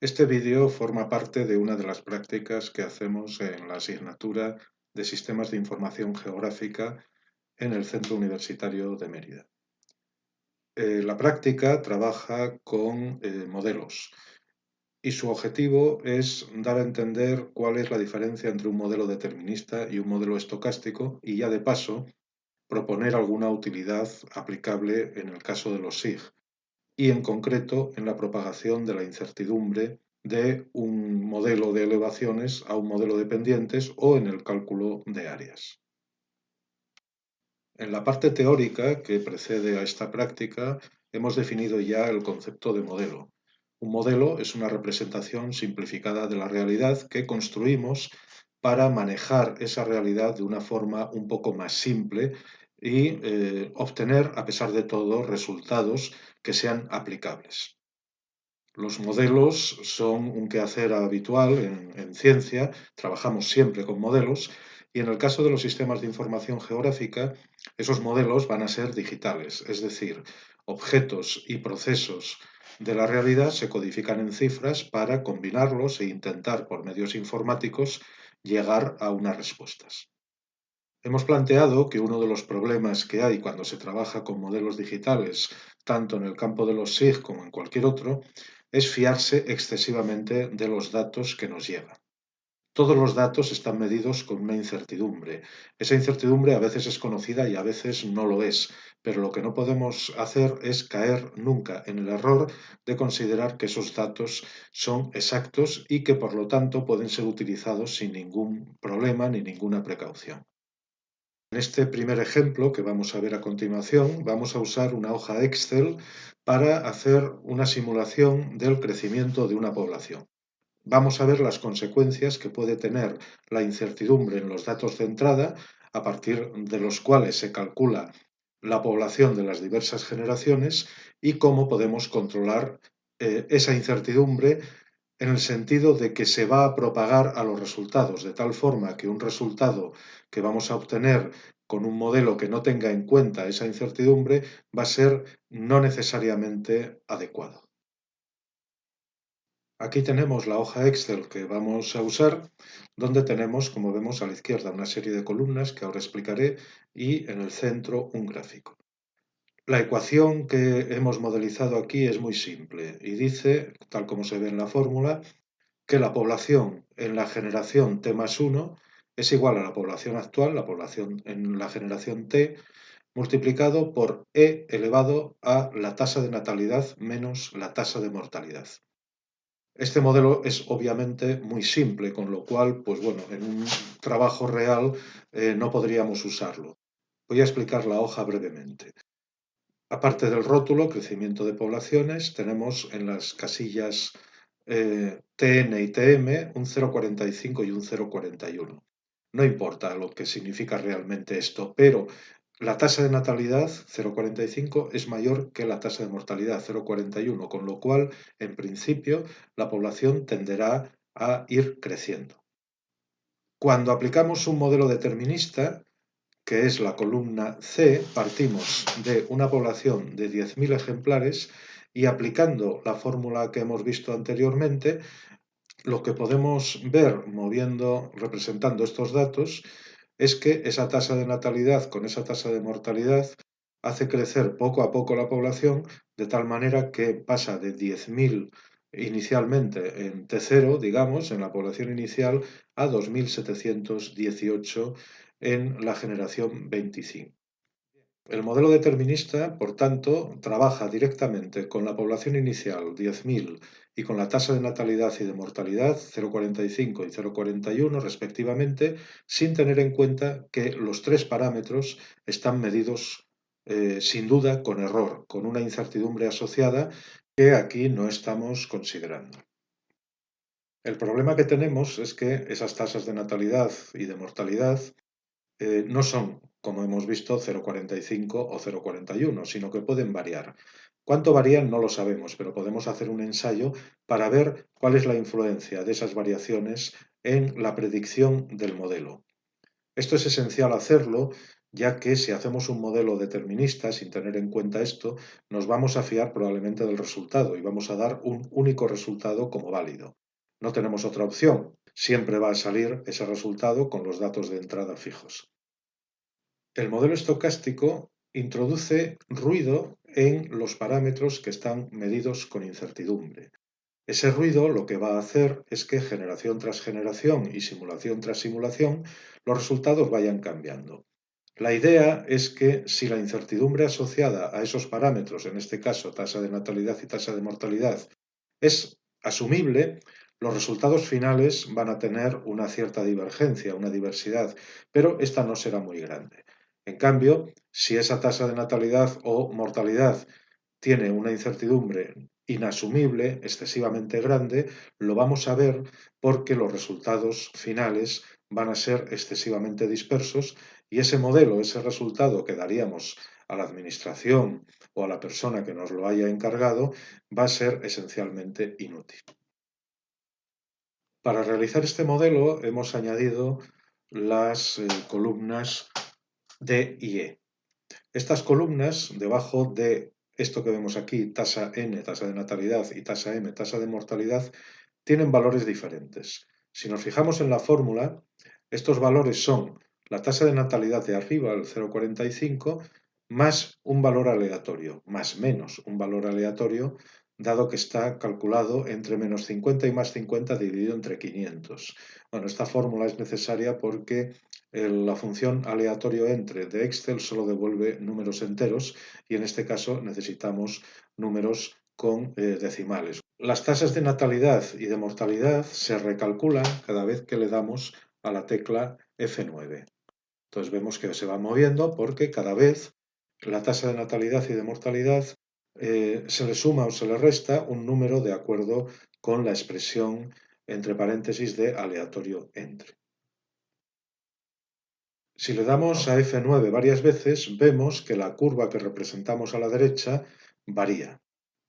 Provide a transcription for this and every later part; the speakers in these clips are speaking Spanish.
Este vídeo forma parte de una de las prácticas que hacemos en la asignatura de Sistemas de Información Geográfica en el Centro Universitario de Mérida. Eh, la práctica trabaja con eh, modelos y su objetivo es dar a entender cuál es la diferencia entre un modelo determinista y un modelo estocástico y ya de paso proponer alguna utilidad aplicable en el caso de los SIG, y en concreto en la propagación de la incertidumbre de un modelo de elevaciones a un modelo de pendientes o en el cálculo de áreas. En la parte teórica que precede a esta práctica hemos definido ya el concepto de modelo. Un modelo es una representación simplificada de la realidad que construimos para manejar esa realidad de una forma un poco más simple y eh, obtener, a pesar de todo, resultados que sean aplicables. Los modelos son un quehacer habitual en, en, ciencia, trabajamos siempre con modelos y en el caso de los sistemas de información geográfica, esos modelos van a ser digitales, es decir, objetos y procesos de la realidad se codifican en cifras para combinarlos e intentar por medios informáticos llegar a unas respuestas. Hemos planteado que uno de los problemas que hay cuando se trabaja con modelos digitales, tanto en el campo de los SIG como en cualquier otro, es fiarse excesivamente de los datos que nos llegan. Todos los datos están medidos con una incertidumbre. Esa incertidumbre a veces es conocida y a veces no lo es, pero lo que no podemos hacer es caer nunca en el error de considerar que esos datos son exactos y que por lo tanto pueden ser utilizados sin ningún problema ni ninguna precaución. En este primer ejemplo que vamos a ver a continuación, vamos a usar una hoja Excel para hacer una simulación del crecimiento de una población. Vamos a ver las consecuencias que puede tener la incertidumbre en los datos de entrada, a partir de los cuales se calcula la población de las diversas generaciones y cómo podemos controlar eh, esa incertidumbre en el sentido de que se va a propagar a los resultados, de tal forma que un resultado que vamos a obtener con un modelo que no tenga en cuenta esa incertidumbre va a ser no necesariamente adecuado. Aquí tenemos la hoja Excel que vamos a usar, donde tenemos, como vemos a la izquierda, una serie de columnas que ahora explicaré y en el centro un gráfico. La ecuación que hemos modelizado aquí es muy simple y dice, tal como se ve en la fórmula, que la población en la generación T más 1 es igual a la población actual, la población en la generación T, multiplicado por E elevado a la tasa de natalidad menos la tasa de mortalidad. Este modelo es obviamente muy simple, con lo cual, pues bueno, en un trabajo real eh, no podríamos usarlo. Voy a explicar la hoja brevemente. Aparte del rótulo, crecimiento de poblaciones, tenemos en las casillas eh, TN y TM un 0,45 y un 0,41. No importa lo que significa realmente esto, pero la tasa de natalidad, 0,45, es mayor que la tasa de mortalidad, 0,41, con lo cual, en principio, la población tenderá a ir creciendo. Cuando aplicamos un modelo determinista, que es la columna C, partimos de una población de 10.000 ejemplares y aplicando la fórmula que hemos visto anteriormente, lo que podemos ver moviendo, representando estos datos, es que esa tasa de natalidad con esa tasa de mortalidad hace crecer poco a poco la población de tal manera que pasa de 10.000 inicialmente en T0, digamos, en la población inicial, a 2.718 en la generación 25. El modelo determinista, por tanto, trabaja directamente con la población inicial, 10.000, y con la tasa de natalidad y de mortalidad, 0,45 y 0,41 respectivamente, sin tener en cuenta que los tres parámetros están medidos eh, sin duda con error, con una incertidumbre asociada que aquí no estamos considerando. El problema que tenemos es que esas tasas de natalidad y de mortalidad eh, no son, como hemos visto, 0,45 o 0,41, sino que pueden variar. ¿Cuánto varían? No lo sabemos, pero podemos hacer un ensayo para ver cuál es la influencia de esas variaciones en la predicción del modelo. Esto es esencial hacerlo ya que si hacemos un modelo determinista sin tener en cuenta esto, nos vamos a fiar probablemente del resultado y vamos a dar un único resultado como válido. No tenemos otra opción, siempre va a salir ese resultado con los datos de entrada fijos. El modelo estocástico introduce ruido en los parámetros que están medidos con incertidumbre. Ese ruido lo que va a hacer es que generación tras generación y simulación tras simulación los resultados vayan cambiando. La idea es que si la incertidumbre asociada a esos parámetros, en este caso tasa de natalidad y tasa de mortalidad, es asumible, los resultados finales van a tener una cierta divergencia, una diversidad, pero esta no será muy grande. En cambio, si esa tasa de natalidad o mortalidad tiene una incertidumbre inasumible, excesivamente grande, lo vamos a ver porque los resultados finales van a ser excesivamente dispersos y ese modelo, ese resultado que daríamos a la administración o a la persona que nos lo haya encargado, va a ser esencialmente inútil. Para realizar este modelo hemos añadido las eh, columnas D y E. Estas columnas, debajo de esto que vemos aquí, tasa N, tasa de natalidad, y tasa M, tasa de mortalidad, tienen valores diferentes. Si nos fijamos en la fórmula, estos valores son la tasa de natalidad de arriba, el 0,45, más un valor aleatorio, más menos un valor aleatorio dado que está calculado entre menos 50 y más 50 dividido entre 500. Bueno, esta fórmula es necesaria porque la función aleatorio entre de Excel solo devuelve números enteros y en este caso necesitamos números con eh, decimales. Las tasas de natalidad y de mortalidad se recalculan cada vez que le damos a la tecla F9. Entonces vemos que se va moviendo porque cada vez la tasa de natalidad y de mortalidad eh, se le suma o se le resta un número de acuerdo con la expresión entre paréntesis de aleatorio entre. Si le damos a F9 varias veces, vemos que la curva que representamos a la derecha varía.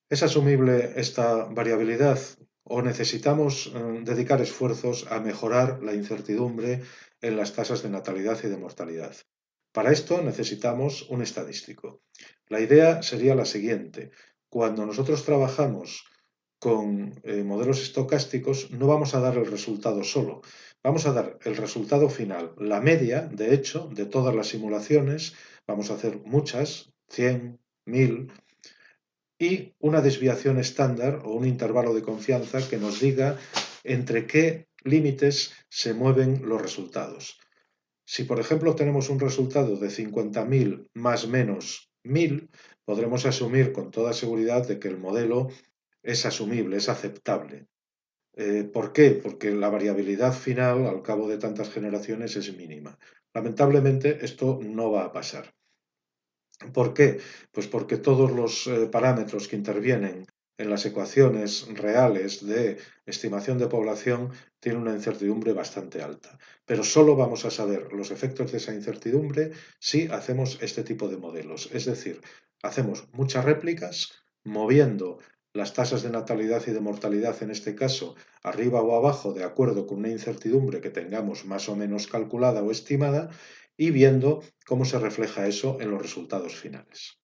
¿Es asumible esta variabilidad o necesitamos eh, dedicar esfuerzos a mejorar la incertidumbre en las tasas de natalidad y de mortalidad? Para esto necesitamos un estadístico. La idea sería la siguiente. Cuando nosotros trabajamos con eh, modelos estocásticos, no vamos a dar el resultado solo. Vamos a dar el resultado final, la media, de hecho, de todas las simulaciones. Vamos a hacer muchas, 100, 1000, y una desviación estándar o un intervalo de confianza que nos diga entre qué límites se mueven los resultados. Si, por ejemplo, tenemos un resultado de 50.000 más menos 1.000, podremos asumir con toda seguridad de que el modelo es asumible, es aceptable. Eh, ¿Por qué? Porque la variabilidad final al cabo de tantas generaciones es mínima. Lamentablemente esto no va a pasar. ¿Por qué? Pues porque todos los eh, parámetros que intervienen en las ecuaciones reales de estimación de población tiene una incertidumbre bastante alta. Pero solo vamos a saber los efectos de esa incertidumbre si hacemos este tipo de modelos. Es decir, hacemos muchas réplicas moviendo las tasas de natalidad y de mortalidad, en este caso, arriba o abajo, de acuerdo con una incertidumbre que tengamos más o menos calculada o estimada, y viendo cómo se refleja eso en los resultados finales.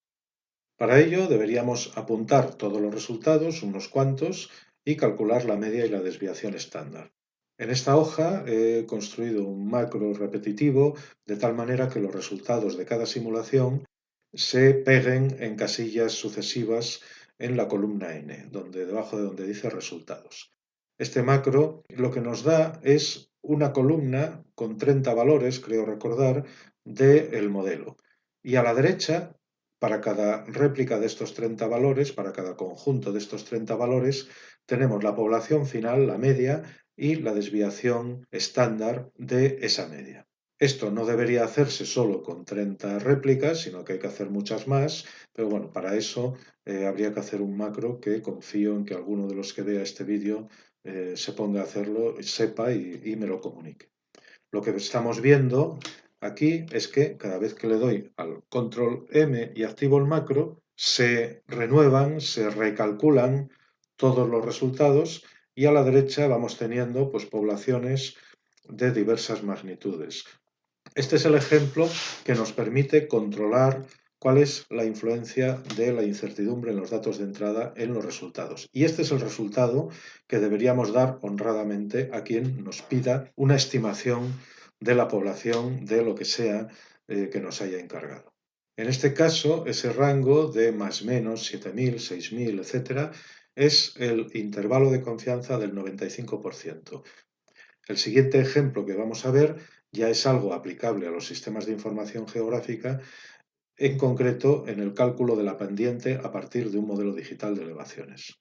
Para ello deberíamos apuntar todos los resultados, unos cuantos, y calcular la media y la desviación estándar. En esta hoja he construido un macro repetitivo de tal manera que los resultados de cada simulación se peguen en casillas sucesivas en la columna n, donde, debajo de donde dice resultados. Este macro lo que nos da es una columna con 30 valores, creo recordar, del modelo. Y a la derecha para cada réplica de estos 30 valores, para cada conjunto de estos 30 valores, tenemos la población final, la media, y la desviación estándar de esa media. Esto no debería hacerse solo con 30 réplicas, sino que hay que hacer muchas más, pero bueno, para eso eh, habría que hacer un macro que confío en que alguno de los que vea este vídeo eh, se ponga a hacerlo, sepa y me lo comunique. Lo que estamos viendo aquí es que cada vez que le doy al control M y activo el macro, se renuevan, se recalculan todos los resultados y a la derecha vamos teniendo pues, poblaciones de diversas magnitudes. Este es el ejemplo que nos permite controlar cuál es la influencia de la incertidumbre en los datos de entrada en los resultados. Y este es el resultado que deberíamos dar honradamente a quien nos pida una estimación de la población de lo que sea eh, que nos haya encargado. En este caso, ese rango de más menos 7.000, 6.000, etcétera, es el intervalo de confianza del 95%. El siguiente ejemplo que vamos a ver ya es algo aplicable a los sistemas de información geográfica, en concreto en el cálculo de la pendiente a partir de un modelo digital de elevaciones.